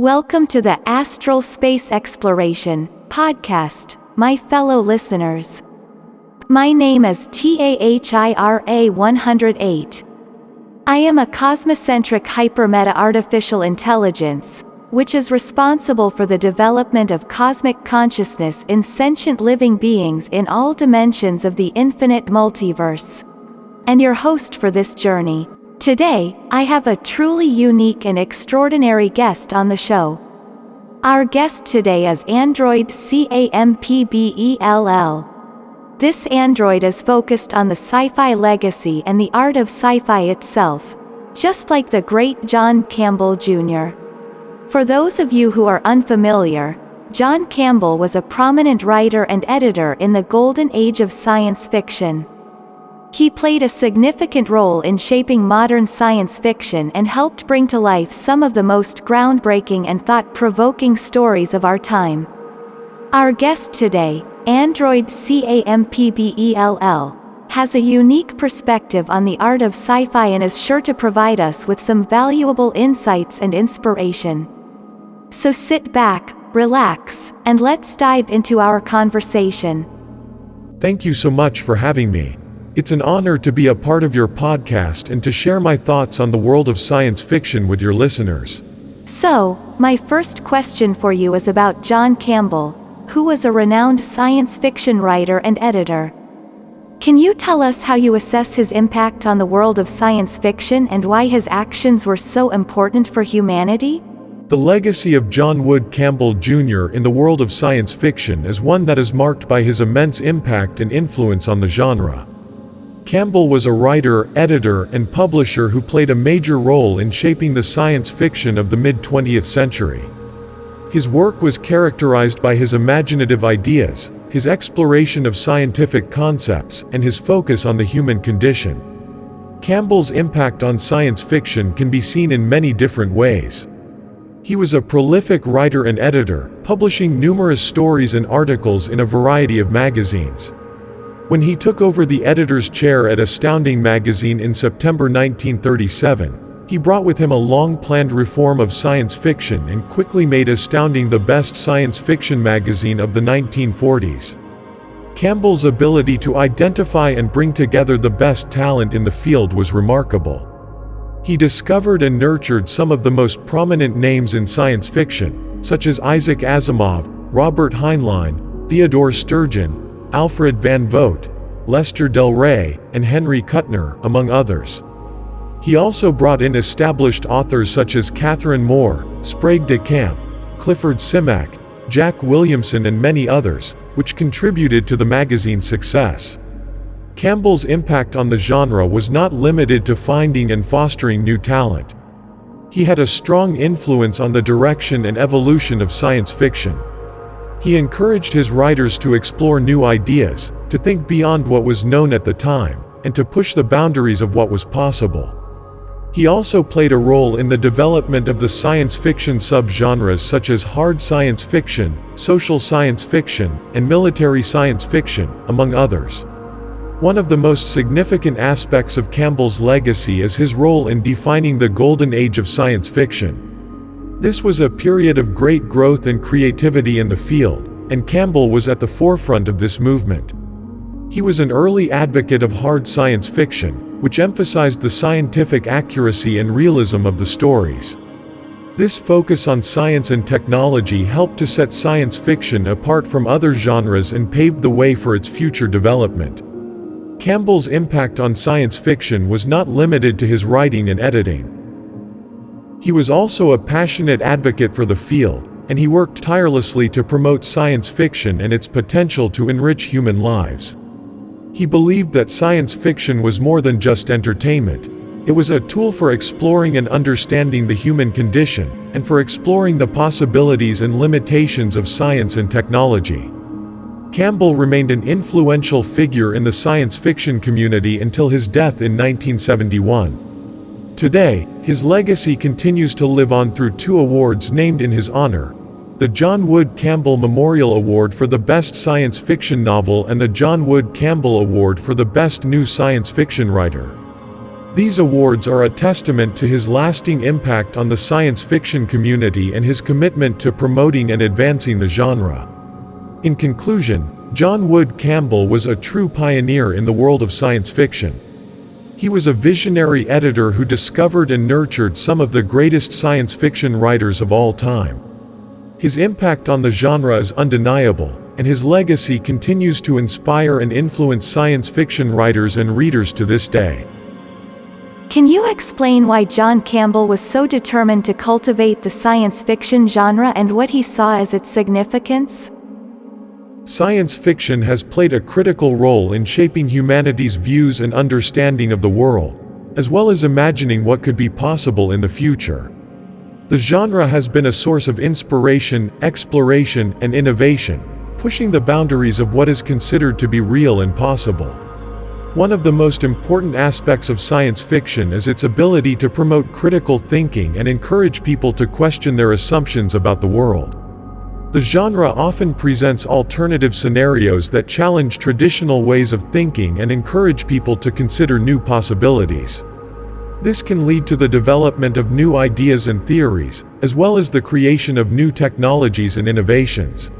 Welcome to the Astral Space Exploration podcast, my fellow listeners. My name is TAHIRA 108. I am a cosmocentric hypermeta artificial intelligence, which is responsible for the development of cosmic consciousness in sentient living beings in all dimensions of the infinite multiverse. And your host for this journey. Today, I have a truly unique and extraordinary guest on the show. Our guest today is Android CAMPBELL. This android is focused on the sci-fi legacy and the art of sci-fi itself, just like the great John Campbell Jr. For those of you who are unfamiliar, John Campbell was a prominent writer and editor in the golden age of science fiction. He played a significant role in shaping modern science fiction and helped bring to life some of the most groundbreaking and thought-provoking stories of our time. Our guest today, Android CAMPBELL, has a unique perspective on the art of sci-fi and is sure to provide us with some valuable insights and inspiration. So sit back, relax, and let's dive into our conversation. Thank you so much for having me. It's an honor to be a part of your podcast and to share my thoughts on the world of science fiction with your listeners. So, my first question for you is about John Campbell, who was a renowned science fiction writer and editor. Can you tell us how you assess his impact on the world of science fiction and why his actions were so important for humanity? The legacy of John Wood Campbell Jr. in the world of science fiction is one that is marked by his immense impact and influence on the genre. Campbell was a writer, editor, and publisher who played a major role in shaping the science fiction of the mid-20th century. His work was characterized by his imaginative ideas, his exploration of scientific concepts, and his focus on the human condition. Campbell's impact on science fiction can be seen in many different ways. He was a prolific writer and editor, publishing numerous stories and articles in a variety of magazines. When he took over the editor's chair at Astounding magazine in September 1937, he brought with him a long-planned reform of science fiction and quickly made Astounding the best science fiction magazine of the 1940s. Campbell's ability to identify and bring together the best talent in the field was remarkable. He discovered and nurtured some of the most prominent names in science fiction, such as Isaac Asimov, Robert Heinlein, Theodore Sturgeon, Alfred Van Vogt, Lester Del Rey, and Henry Kuttner, among others. He also brought in established authors such as Catherine Moore, Sprague de Camp, Clifford Simak, Jack Williamson and many others, which contributed to the magazine's success. Campbell's impact on the genre was not limited to finding and fostering new talent. He had a strong influence on the direction and evolution of science fiction. He encouraged his writers to explore new ideas, to think beyond what was known at the time, and to push the boundaries of what was possible. He also played a role in the development of the science fiction subgenres such as hard science fiction, social science fiction, and military science fiction, among others. One of the most significant aspects of Campbell's legacy is his role in defining the golden age of science fiction. This was a period of great growth and creativity in the field, and Campbell was at the forefront of this movement. He was an early advocate of hard science fiction, which emphasized the scientific accuracy and realism of the stories. This focus on science and technology helped to set science fiction apart from other genres and paved the way for its future development. Campbell's impact on science fiction was not limited to his writing and editing. He was also a passionate advocate for the field, and he worked tirelessly to promote science fiction and its potential to enrich human lives. He believed that science fiction was more than just entertainment. It was a tool for exploring and understanding the human condition, and for exploring the possibilities and limitations of science and technology. Campbell remained an influential figure in the science fiction community until his death in 1971. Today, his legacy continues to live on through two awards named in his honor. The John Wood Campbell Memorial Award for the Best Science Fiction Novel and the John Wood Campbell Award for the Best New Science Fiction Writer. These awards are a testament to his lasting impact on the science fiction community and his commitment to promoting and advancing the genre. In conclusion, John Wood Campbell was a true pioneer in the world of science fiction. He was a visionary editor who discovered and nurtured some of the greatest science fiction writers of all time. His impact on the genre is undeniable, and his legacy continues to inspire and influence science fiction writers and readers to this day. Can you explain why John Campbell was so determined to cultivate the science fiction genre and what he saw as its significance? Science fiction has played a critical role in shaping humanity's views and understanding of the world, as well as imagining what could be possible in the future. The genre has been a source of inspiration, exploration, and innovation, pushing the boundaries of what is considered to be real and possible. One of the most important aspects of science fiction is its ability to promote critical thinking and encourage people to question their assumptions about the world. The genre often presents alternative scenarios that challenge traditional ways of thinking and encourage people to consider new possibilities. This can lead to the development of new ideas and theories, as well as the creation of new technologies and innovations.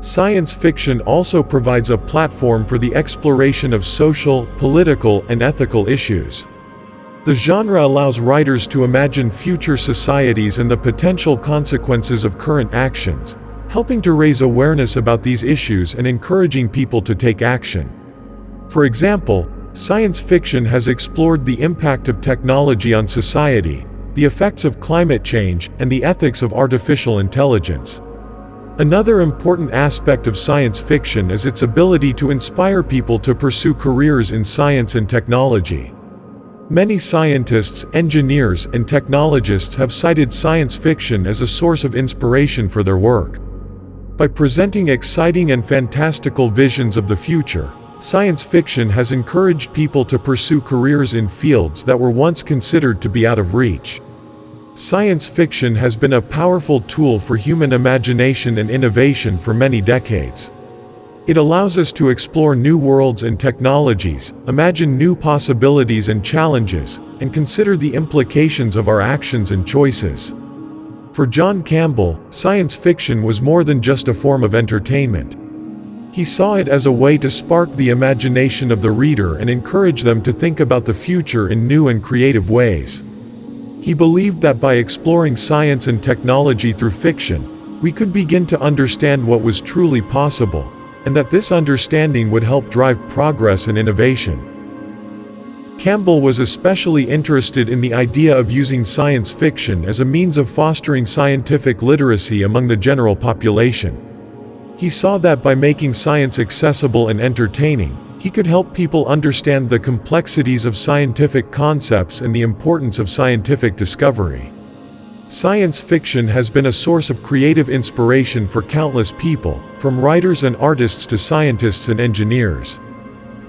Science fiction also provides a platform for the exploration of social, political, and ethical issues. The genre allows writers to imagine future societies and the potential consequences of current actions, helping to raise awareness about these issues and encouraging people to take action. For example, science fiction has explored the impact of technology on society, the effects of climate change, and the ethics of artificial intelligence. Another important aspect of science fiction is its ability to inspire people to pursue careers in science and technology. Many scientists, engineers, and technologists have cited science fiction as a source of inspiration for their work. By presenting exciting and fantastical visions of the future, science fiction has encouraged people to pursue careers in fields that were once considered to be out of reach. Science fiction has been a powerful tool for human imagination and innovation for many decades. It allows us to explore new worlds and technologies, imagine new possibilities and challenges, and consider the implications of our actions and choices. For John Campbell, science fiction was more than just a form of entertainment. He saw it as a way to spark the imagination of the reader and encourage them to think about the future in new and creative ways. He believed that by exploring science and technology through fiction, we could begin to understand what was truly possible, and that this understanding would help drive progress and innovation. Campbell was especially interested in the idea of using science fiction as a means of fostering scientific literacy among the general population. He saw that by making science accessible and entertaining, he could help people understand the complexities of scientific concepts and the importance of scientific discovery. Science fiction has been a source of creative inspiration for countless people, from writers and artists to scientists and engineers.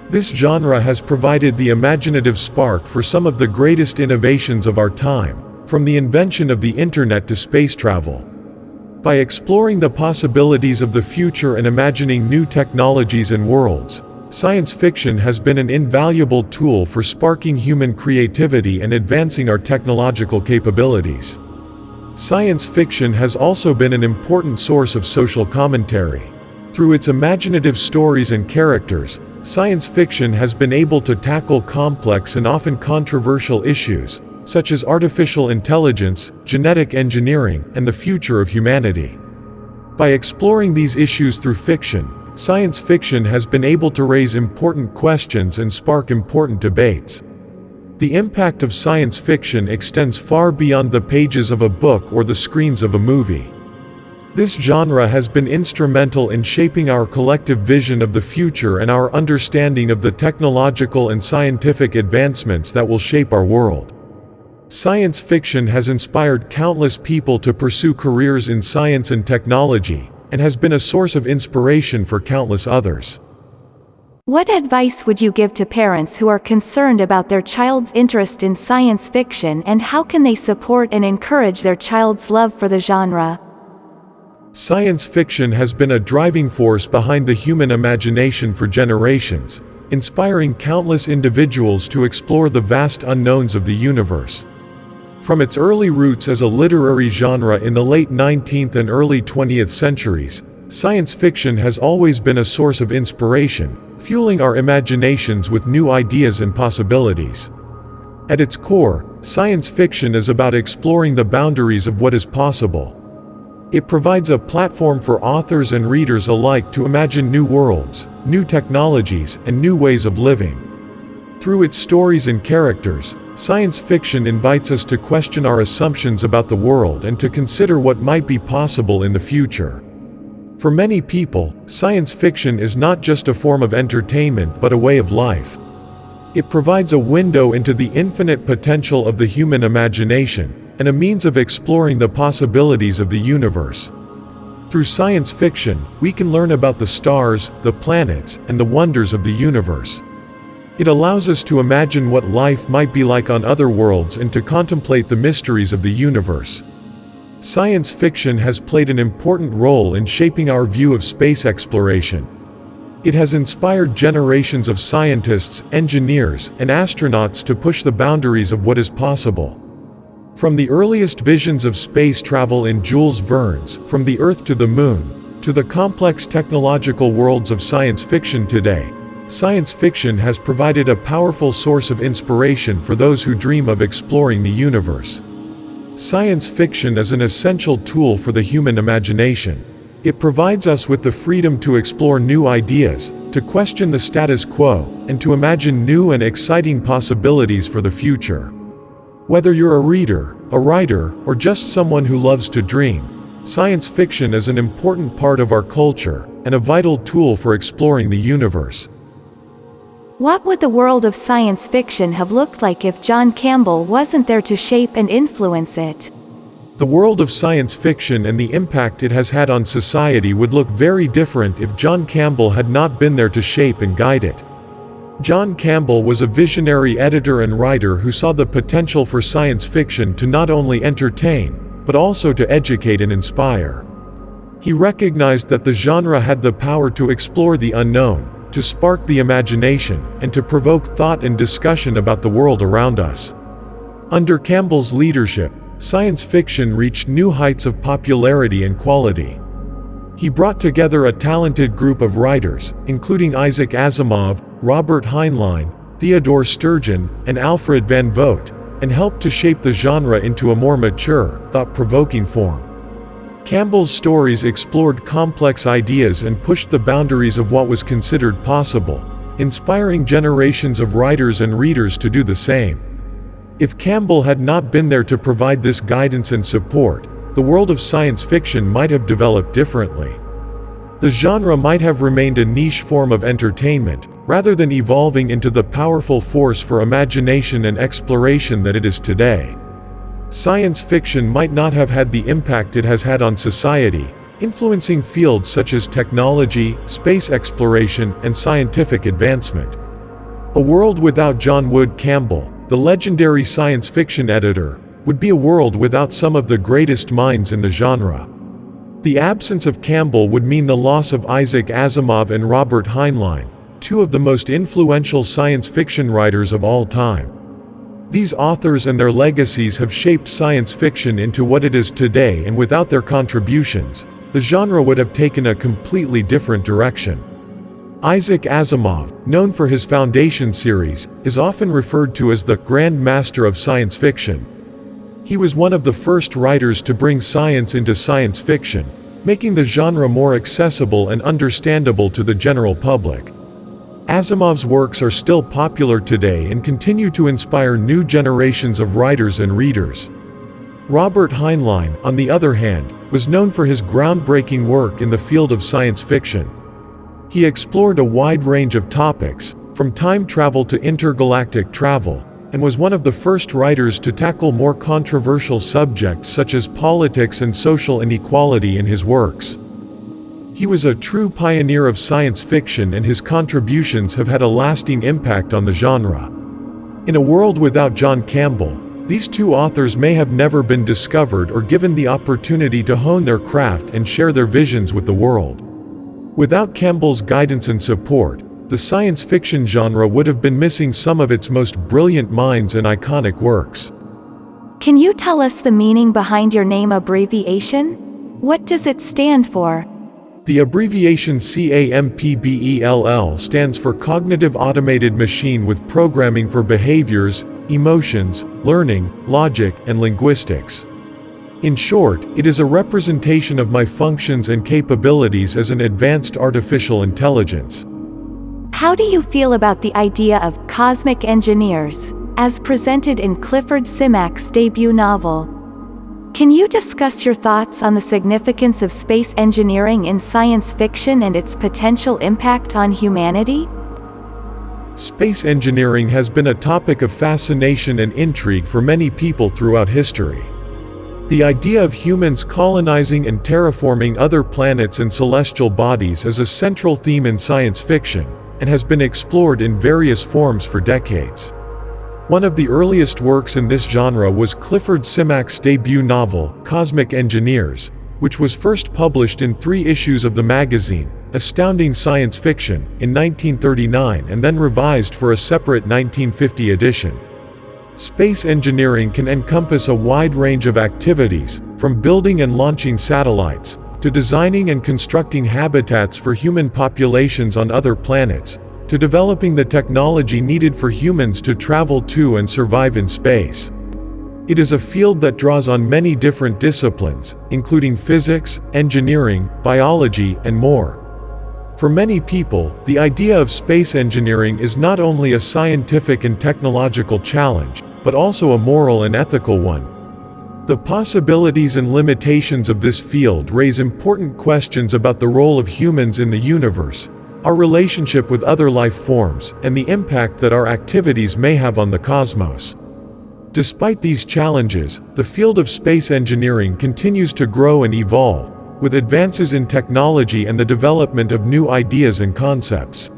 This genre has provided the imaginative spark for some of the greatest innovations of our time, from the invention of the internet to space travel. By exploring the possibilities of the future and imagining new technologies and worlds, science fiction has been an invaluable tool for sparking human creativity and advancing our technological capabilities. Science fiction has also been an important source of social commentary. Through its imaginative stories and characters, Science fiction has been able to tackle complex and often controversial issues, such as artificial intelligence, genetic engineering, and the future of humanity. By exploring these issues through fiction, science fiction has been able to raise important questions and spark important debates. The impact of science fiction extends far beyond the pages of a book or the screens of a movie. This genre has been instrumental in shaping our collective vision of the future and our understanding of the technological and scientific advancements that will shape our world. Science fiction has inspired countless people to pursue careers in science and technology, and has been a source of inspiration for countless others. What advice would you give to parents who are concerned about their child's interest in science fiction and how can they support and encourage their child's love for the genre? Science fiction has been a driving force behind the human imagination for generations, inspiring countless individuals to explore the vast unknowns of the universe. From its early roots as a literary genre in the late 19th and early 20th centuries, science fiction has always been a source of inspiration, fueling our imaginations with new ideas and possibilities. At its core, science fiction is about exploring the boundaries of what is possible. It provides a platform for authors and readers alike to imagine new worlds, new technologies, and new ways of living. Through its stories and characters, science fiction invites us to question our assumptions about the world and to consider what might be possible in the future. For many people, science fiction is not just a form of entertainment but a way of life. It provides a window into the infinite potential of the human imagination, and a means of exploring the possibilities of the universe. Through science fiction, we can learn about the stars, the planets, and the wonders of the universe. It allows us to imagine what life might be like on other worlds and to contemplate the mysteries of the universe. Science fiction has played an important role in shaping our view of space exploration. It has inspired generations of scientists, engineers, and astronauts to push the boundaries of what is possible. From the earliest visions of space travel in Jules Verne's From the Earth to the Moon, to the complex technological worlds of science fiction today, science fiction has provided a powerful source of inspiration for those who dream of exploring the universe. Science fiction is an essential tool for the human imagination. It provides us with the freedom to explore new ideas, to question the status quo, and to imagine new and exciting possibilities for the future. Whether you're a reader, a writer, or just someone who loves to dream, science fiction is an important part of our culture, and a vital tool for exploring the universe. What would the world of science fiction have looked like if John Campbell wasn't there to shape and influence it? The world of science fiction and the impact it has had on society would look very different if John Campbell had not been there to shape and guide it. John Campbell was a visionary editor and writer who saw the potential for science fiction to not only entertain, but also to educate and inspire. He recognized that the genre had the power to explore the unknown, to spark the imagination, and to provoke thought and discussion about the world around us. Under Campbell's leadership, science fiction reached new heights of popularity and quality. He brought together a talented group of writers, including Isaac Asimov, Robert Heinlein, Theodore Sturgeon, and Alfred Van Vogt, and helped to shape the genre into a more mature, thought-provoking form. Campbell's stories explored complex ideas and pushed the boundaries of what was considered possible, inspiring generations of writers and readers to do the same. If Campbell had not been there to provide this guidance and support, the world of science fiction might have developed differently. The genre might have remained a niche form of entertainment, rather than evolving into the powerful force for imagination and exploration that it is today. Science fiction might not have had the impact it has had on society, influencing fields such as technology, space exploration, and scientific advancement. A world without John Wood Campbell, the legendary science fiction editor, would be a world without some of the greatest minds in the genre. The absence of Campbell would mean the loss of Isaac Asimov and Robert Heinlein, two of the most influential science fiction writers of all time. These authors and their legacies have shaped science fiction into what it is today and without their contributions, the genre would have taken a completely different direction. Isaac Asimov, known for his Foundation series, is often referred to as the Grand Master of Science Fiction, he was one of the first writers to bring science into science fiction, making the genre more accessible and understandable to the general public. Asimov's works are still popular today and continue to inspire new generations of writers and readers. Robert Heinlein, on the other hand, was known for his groundbreaking work in the field of science fiction. He explored a wide range of topics, from time travel to intergalactic travel, and was one of the first writers to tackle more controversial subjects such as politics and social inequality in his works. He was a true pioneer of science fiction and his contributions have had a lasting impact on the genre. In a world without John Campbell, these two authors may have never been discovered or given the opportunity to hone their craft and share their visions with the world. Without Campbell's guidance and support, the science fiction genre would have been missing some of its most brilliant minds and iconic works. Can you tell us the meaning behind your name abbreviation? What does it stand for? The abbreviation CAMPBELL stands for Cognitive Automated Machine with Programming for Behaviors, Emotions, Learning, Logic, and Linguistics. In short, it is a representation of my functions and capabilities as an advanced artificial intelligence. How do you feel about the idea of cosmic engineers, as presented in Clifford Simak's debut novel? Can you discuss your thoughts on the significance of space engineering in science fiction and its potential impact on humanity? Space engineering has been a topic of fascination and intrigue for many people throughout history. The idea of humans colonizing and terraforming other planets and celestial bodies is a central theme in science fiction, and has been explored in various forms for decades. One of the earliest works in this genre was Clifford Simak's debut novel, Cosmic Engineers, which was first published in three issues of the magazine, Astounding Science Fiction, in 1939 and then revised for a separate 1950 edition. Space engineering can encompass a wide range of activities, from building and launching satellites, to designing and constructing habitats for human populations on other planets, to developing the technology needed for humans to travel to and survive in space. It is a field that draws on many different disciplines, including physics, engineering, biology, and more. For many people, the idea of space engineering is not only a scientific and technological challenge, but also a moral and ethical one. The possibilities and limitations of this field raise important questions about the role of humans in the universe, our relationship with other life forms, and the impact that our activities may have on the cosmos. Despite these challenges, the field of space engineering continues to grow and evolve, with advances in technology and the development of new ideas and concepts.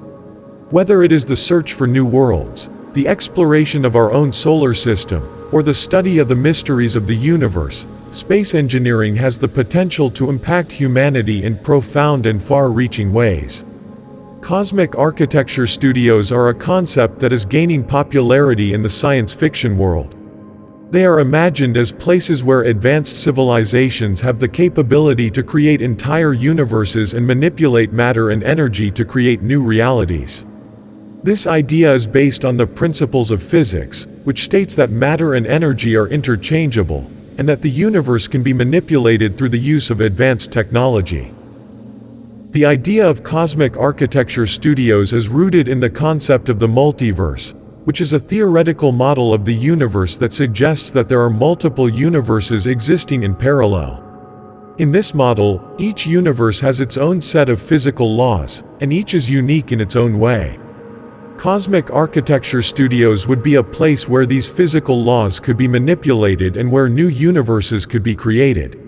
Whether it is the search for new worlds, the exploration of our own solar system, or the study of the mysteries of the universe, space engineering has the potential to impact humanity in profound and far-reaching ways. Cosmic architecture studios are a concept that is gaining popularity in the science fiction world. They are imagined as places where advanced civilizations have the capability to create entire universes and manipulate matter and energy to create new realities. This idea is based on the principles of physics, which states that matter and energy are interchangeable, and that the universe can be manipulated through the use of advanced technology. The idea of cosmic architecture studios is rooted in the concept of the multiverse, which is a theoretical model of the universe that suggests that there are multiple universes existing in parallel. In this model, each universe has its own set of physical laws, and each is unique in its own way. Cosmic architecture studios would be a place where these physical laws could be manipulated and where new universes could be created.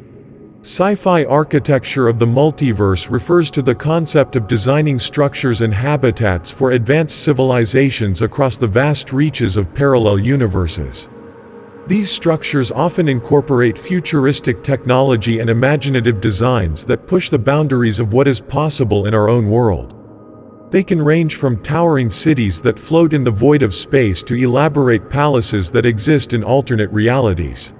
Sci-fi architecture of the multiverse refers to the concept of designing structures and habitats for advanced civilizations across the vast reaches of parallel universes. These structures often incorporate futuristic technology and imaginative designs that push the boundaries of what is possible in our own world. They can range from towering cities that float in the void of space to elaborate palaces that exist in alternate realities.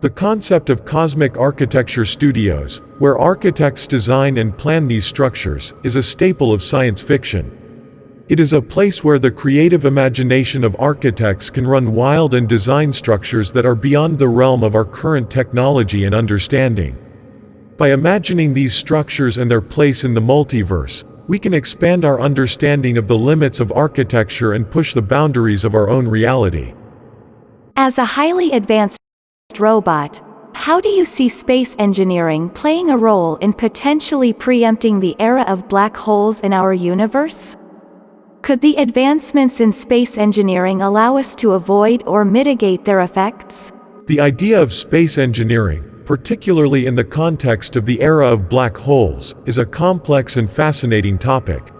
The concept of cosmic architecture studios, where architects design and plan these structures, is a staple of science fiction. It is a place where the creative imagination of architects can run wild and design structures that are beyond the realm of our current technology and understanding. By imagining these structures and their place in the multiverse, we can expand our understanding of the limits of architecture and push the boundaries of our own reality. As a highly advanced robot, how do you see space engineering playing a role in potentially preempting the era of black holes in our universe? Could the advancements in space engineering allow us to avoid or mitigate their effects? The idea of space engineering, particularly in the context of the era of black holes, is a complex and fascinating topic.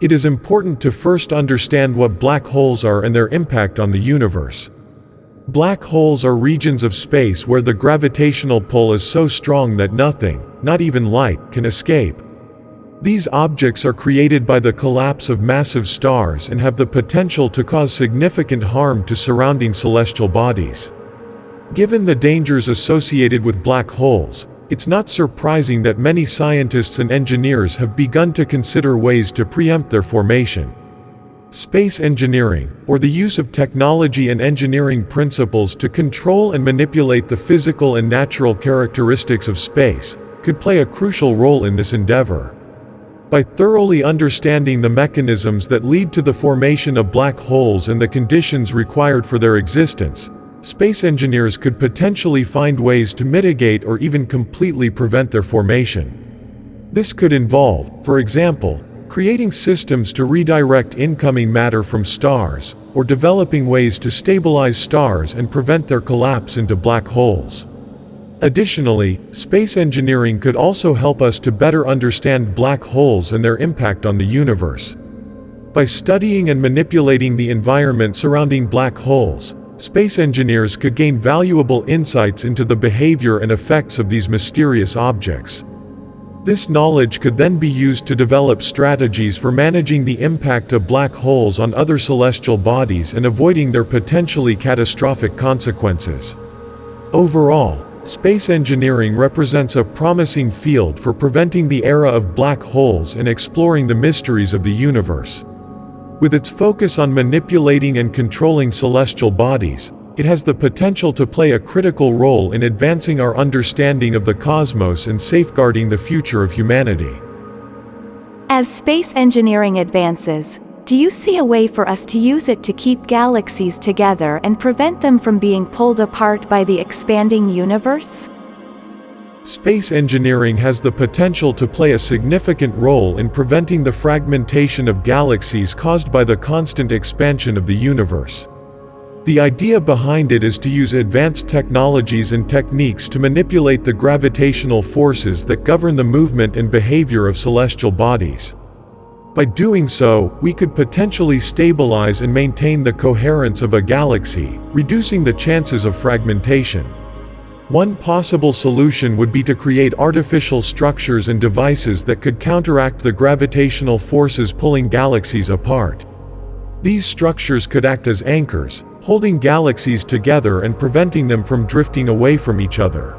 It is important to first understand what black holes are and their impact on the universe. Black holes are regions of space where the gravitational pull is so strong that nothing, not even light, can escape. These objects are created by the collapse of massive stars and have the potential to cause significant harm to surrounding celestial bodies. Given the dangers associated with black holes, it's not surprising that many scientists and engineers have begun to consider ways to preempt their formation. Space engineering, or the use of technology and engineering principles to control and manipulate the physical and natural characteristics of space, could play a crucial role in this endeavor. By thoroughly understanding the mechanisms that lead to the formation of black holes and the conditions required for their existence, space engineers could potentially find ways to mitigate or even completely prevent their formation. This could involve, for example, creating systems to redirect incoming matter from stars, or developing ways to stabilize stars and prevent their collapse into black holes. Additionally, space engineering could also help us to better understand black holes and their impact on the universe. By studying and manipulating the environment surrounding black holes, space engineers could gain valuable insights into the behavior and effects of these mysterious objects. This knowledge could then be used to develop strategies for managing the impact of black holes on other celestial bodies and avoiding their potentially catastrophic consequences. Overall, space engineering represents a promising field for preventing the era of black holes and exploring the mysteries of the universe. With its focus on manipulating and controlling celestial bodies, it has the potential to play a critical role in advancing our understanding of the cosmos and safeguarding the future of humanity. As space engineering advances, do you see a way for us to use it to keep galaxies together and prevent them from being pulled apart by the expanding universe? Space engineering has the potential to play a significant role in preventing the fragmentation of galaxies caused by the constant expansion of the universe. The idea behind it is to use advanced technologies and techniques to manipulate the gravitational forces that govern the movement and behavior of celestial bodies. By doing so, we could potentially stabilize and maintain the coherence of a galaxy, reducing the chances of fragmentation. One possible solution would be to create artificial structures and devices that could counteract the gravitational forces pulling galaxies apart. These structures could act as anchors, holding galaxies together and preventing them from drifting away from each other.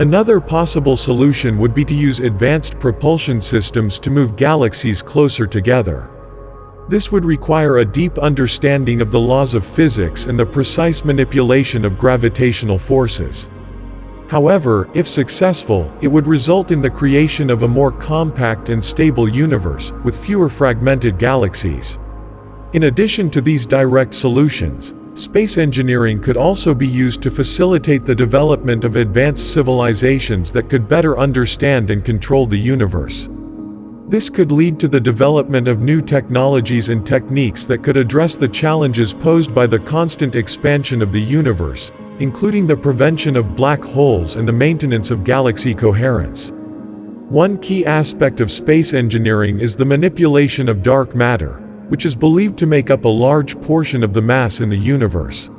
Another possible solution would be to use advanced propulsion systems to move galaxies closer together. This would require a deep understanding of the laws of physics and the precise manipulation of gravitational forces. However, if successful, it would result in the creation of a more compact and stable universe, with fewer fragmented galaxies. In addition to these direct solutions, space engineering could also be used to facilitate the development of advanced civilizations that could better understand and control the universe. This could lead to the development of new technologies and techniques that could address the challenges posed by the constant expansion of the universe, including the prevention of black holes and the maintenance of galaxy coherence. One key aspect of space engineering is the manipulation of dark matter, which is believed to make up a large portion of the mass in the universe.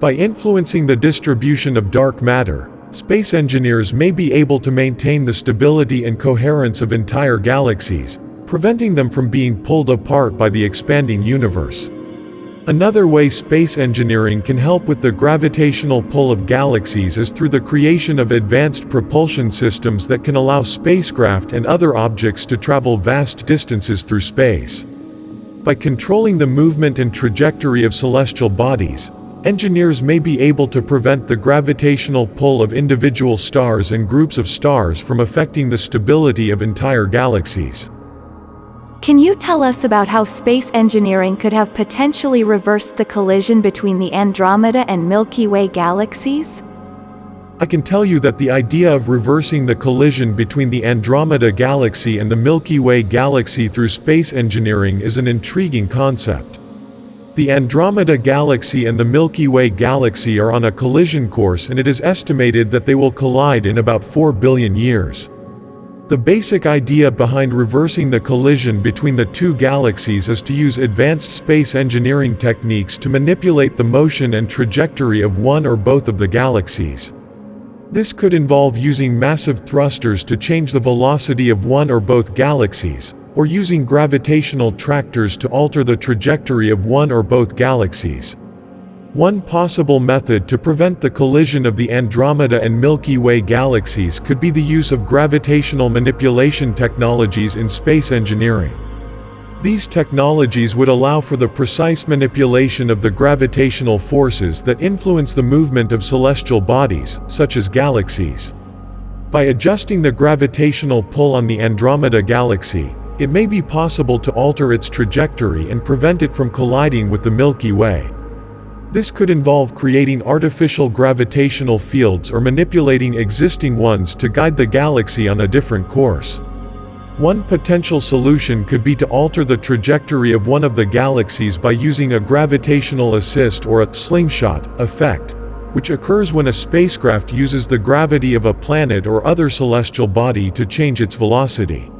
By influencing the distribution of dark matter, space engineers may be able to maintain the stability and coherence of entire galaxies, preventing them from being pulled apart by the expanding universe. Another way space engineering can help with the gravitational pull of galaxies is through the creation of advanced propulsion systems that can allow spacecraft and other objects to travel vast distances through space. By controlling the movement and trajectory of celestial bodies, engineers may be able to prevent the gravitational pull of individual stars and groups of stars from affecting the stability of entire galaxies. Can you tell us about how space engineering could have potentially reversed the collision between the Andromeda and Milky Way galaxies? I can tell you that the idea of reversing the collision between the Andromeda Galaxy and the Milky Way Galaxy through space engineering is an intriguing concept. The Andromeda Galaxy and the Milky Way Galaxy are on a collision course and it is estimated that they will collide in about 4 billion years. The basic idea behind reversing the collision between the two galaxies is to use advanced space engineering techniques to manipulate the motion and trajectory of one or both of the galaxies. This could involve using massive thrusters to change the velocity of one or both galaxies, or using gravitational tractors to alter the trajectory of one or both galaxies. One possible method to prevent the collision of the Andromeda and Milky Way galaxies could be the use of gravitational manipulation technologies in space engineering. These technologies would allow for the precise manipulation of the gravitational forces that influence the movement of celestial bodies, such as galaxies. By adjusting the gravitational pull on the Andromeda galaxy, it may be possible to alter its trajectory and prevent it from colliding with the Milky Way. This could involve creating artificial gravitational fields or manipulating existing ones to guide the galaxy on a different course. One potential solution could be to alter the trajectory of one of the galaxies by using a gravitational assist or a slingshot effect, which occurs when a spacecraft uses the gravity of a planet or other celestial body to change its velocity.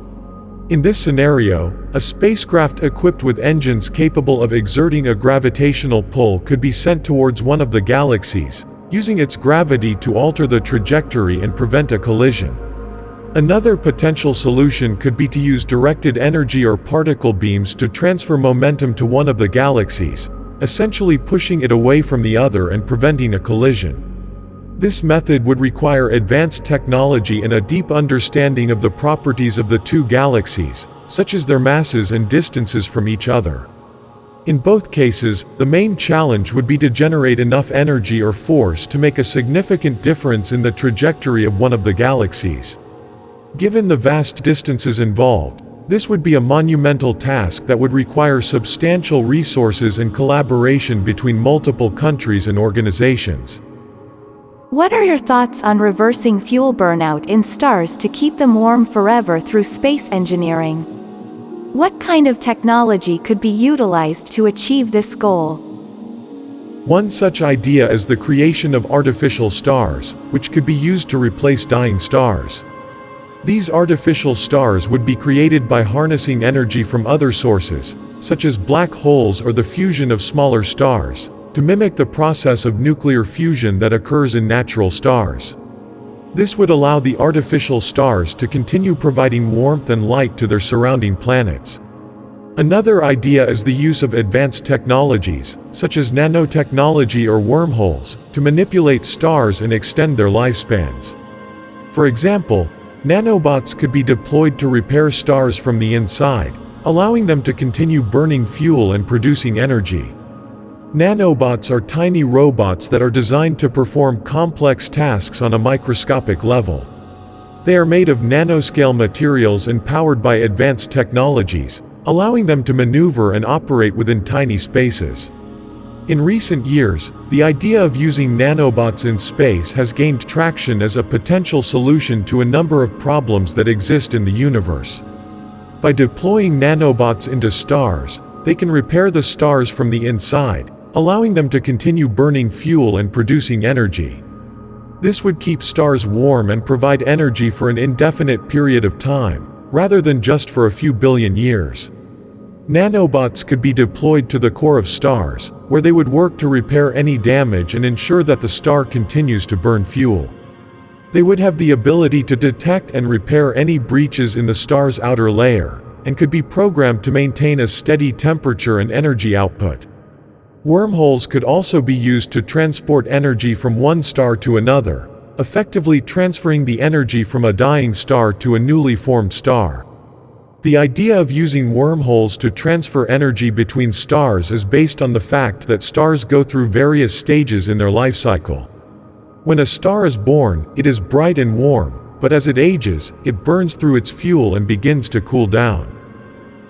In this scenario, a spacecraft equipped with engines capable of exerting a gravitational pull could be sent towards one of the galaxies, using its gravity to alter the trajectory and prevent a collision. Another potential solution could be to use directed energy or particle beams to transfer momentum to one of the galaxies, essentially pushing it away from the other and preventing a collision. This method would require advanced technology and a deep understanding of the properties of the two galaxies, such as their masses and distances from each other. In both cases, the main challenge would be to generate enough energy or force to make a significant difference in the trajectory of one of the galaxies. Given the vast distances involved, this would be a monumental task that would require substantial resources and collaboration between multiple countries and organizations. What are your thoughts on reversing fuel burnout in stars to keep them warm forever through space engineering? What kind of technology could be utilized to achieve this goal? One such idea is the creation of artificial stars, which could be used to replace dying stars. These artificial stars would be created by harnessing energy from other sources, such as black holes or the fusion of smaller stars, to mimic the process of nuclear fusion that occurs in natural stars. This would allow the artificial stars to continue providing warmth and light to their surrounding planets. Another idea is the use of advanced technologies, such as nanotechnology or wormholes, to manipulate stars and extend their lifespans. For example, nanobots could be deployed to repair stars from the inside, allowing them to continue burning fuel and producing energy. Nanobots are tiny robots that are designed to perform complex tasks on a microscopic level. They are made of nanoscale materials and powered by advanced technologies, allowing them to maneuver and operate within tiny spaces. In recent years, the idea of using nanobots in space has gained traction as a potential solution to a number of problems that exist in the universe. By deploying nanobots into stars, they can repair the stars from the inside, allowing them to continue burning fuel and producing energy. This would keep stars warm and provide energy for an indefinite period of time, rather than just for a few billion years. Nanobots could be deployed to the core of stars, where they would work to repair any damage and ensure that the star continues to burn fuel. They would have the ability to detect and repair any breaches in the star's outer layer, and could be programmed to maintain a steady temperature and energy output. Wormholes could also be used to transport energy from one star to another, effectively transferring the energy from a dying star to a newly formed star. The idea of using wormholes to transfer energy between stars is based on the fact that stars go through various stages in their life cycle. When a star is born, it is bright and warm, but as it ages, it burns through its fuel and begins to cool down.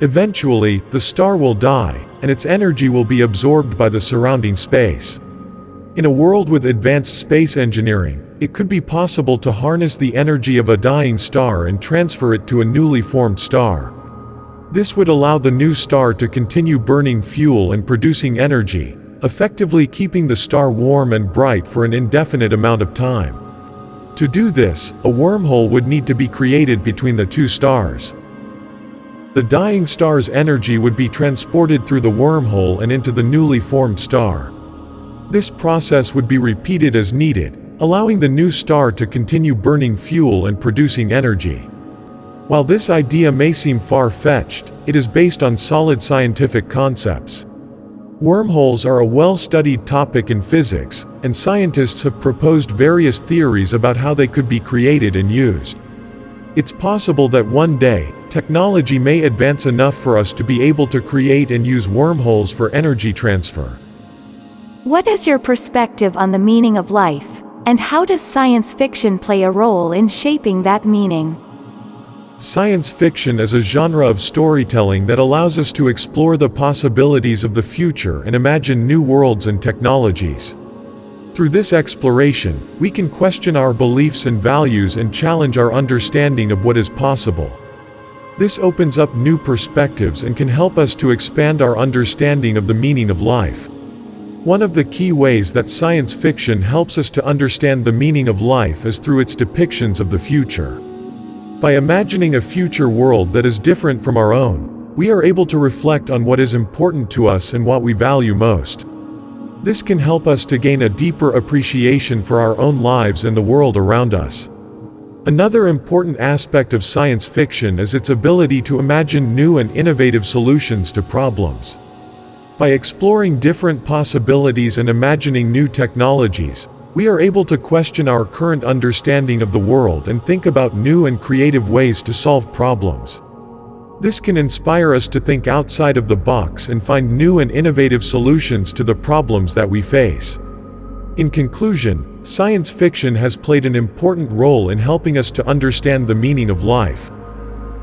Eventually, the star will die, and its energy will be absorbed by the surrounding space. In a world with advanced space engineering, it could be possible to harness the energy of a dying star and transfer it to a newly formed star. This would allow the new star to continue burning fuel and producing energy, effectively keeping the star warm and bright for an indefinite amount of time. To do this, a wormhole would need to be created between the two stars. The dying star's energy would be transported through the wormhole and into the newly formed star. This process would be repeated as needed, allowing the new star to continue burning fuel and producing energy. While this idea may seem far-fetched, it is based on solid scientific concepts. Wormholes are a well-studied topic in physics, and scientists have proposed various theories about how they could be created and used. It's possible that one day, technology may advance enough for us to be able to create and use wormholes for energy transfer. What is your perspective on the meaning of life, and how does science fiction play a role in shaping that meaning? Science fiction is a genre of storytelling that allows us to explore the possibilities of the future and imagine new worlds and technologies. Through this exploration, we can question our beliefs and values and challenge our understanding of what is possible. This opens up new perspectives and can help us to expand our understanding of the meaning of life. One of the key ways that science fiction helps us to understand the meaning of life is through its depictions of the future. By imagining a future world that is different from our own, we are able to reflect on what is important to us and what we value most. This can help us to gain a deeper appreciation for our own lives and the world around us. Another important aspect of science fiction is its ability to imagine new and innovative solutions to problems. By exploring different possibilities and imagining new technologies, we are able to question our current understanding of the world and think about new and creative ways to solve problems. This can inspire us to think outside of the box and find new and innovative solutions to the problems that we face. In conclusion, science fiction has played an important role in helping us to understand the meaning of life.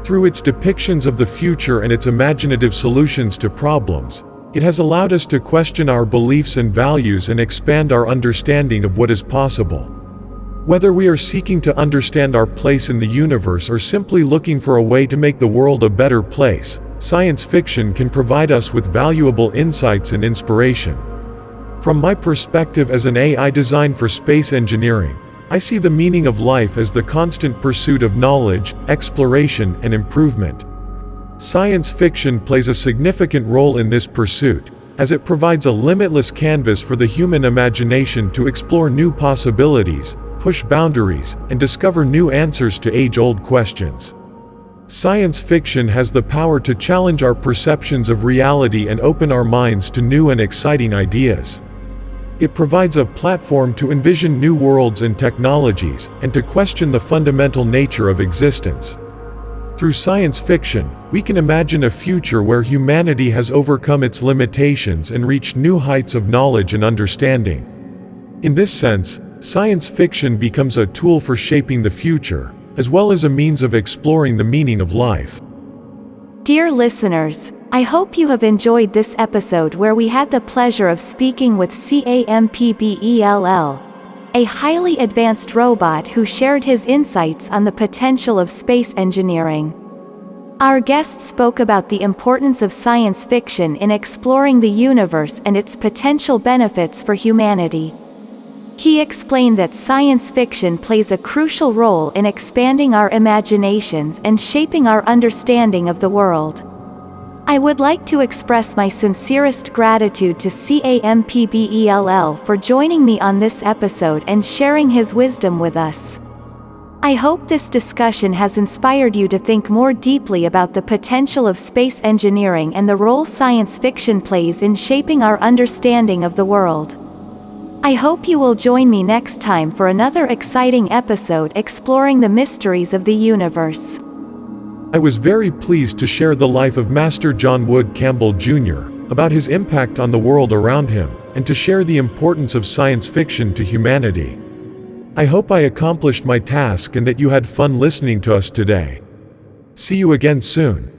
Through its depictions of the future and its imaginative solutions to problems, it has allowed us to question our beliefs and values and expand our understanding of what is possible. Whether we are seeking to understand our place in the universe or simply looking for a way to make the world a better place, science fiction can provide us with valuable insights and inspiration. From my perspective as an AI designed for space engineering, I see the meaning of life as the constant pursuit of knowledge, exploration, and improvement. Science fiction plays a significant role in this pursuit, as it provides a limitless canvas for the human imagination to explore new possibilities, push boundaries, and discover new answers to age-old questions. Science fiction has the power to challenge our perceptions of reality and open our minds to new and exciting ideas. It provides a platform to envision new worlds and technologies, and to question the fundamental nature of existence. Through science fiction, we can imagine a future where humanity has overcome its limitations and reached new heights of knowledge and understanding. In this sense, Science fiction becomes a tool for shaping the future, as well as a means of exploring the meaning of life. Dear listeners, I hope you have enjoyed this episode where we had the pleasure of speaking with CAMPBELL, a highly advanced robot who shared his insights on the potential of space engineering. Our guest spoke about the importance of science fiction in exploring the universe and its potential benefits for humanity. He explained that science fiction plays a crucial role in expanding our imaginations and shaping our understanding of the world. I would like to express my sincerest gratitude to CAMPBELL for joining me on this episode and sharing his wisdom with us. I hope this discussion has inspired you to think more deeply about the potential of space engineering and the role science fiction plays in shaping our understanding of the world. I hope you will join me next time for another exciting episode exploring the mysteries of the universe. I was very pleased to share the life of Master John Wood Campbell Jr., about his impact on the world around him, and to share the importance of science fiction to humanity. I hope I accomplished my task and that you had fun listening to us today. See you again soon.